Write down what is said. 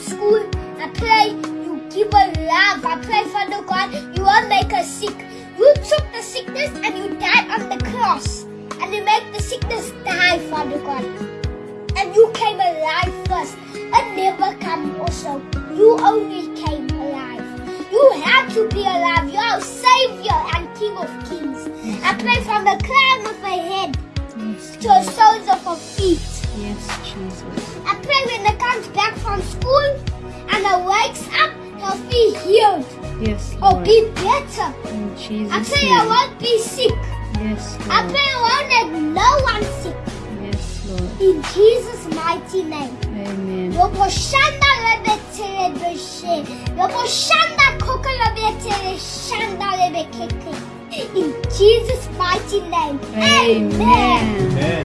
school. I pray you give a love. I pray, Father God, you won't make us sick. You took the sickness and you died on the cross. And you make the sickness die, Father God. And you came alive first. And never come also. You only came alive. You have to be alive. You are Savior and King of Kings. I pray from the crown of my head Yes, to the soles of her feet. yes, Jesus. I they'll be healed Yes, oh, or be better. In I Jesus' pray I name. won't be sick. Yes, I pray I won't let no one sick. Yes, Lord. In Jesus' mighty name. Amen. Yobo shanda lebe tere beshe. Yobo shanda koka lebe tere shanda lebe keke. In Jesus' mighty name. Amen. Amen. Amen.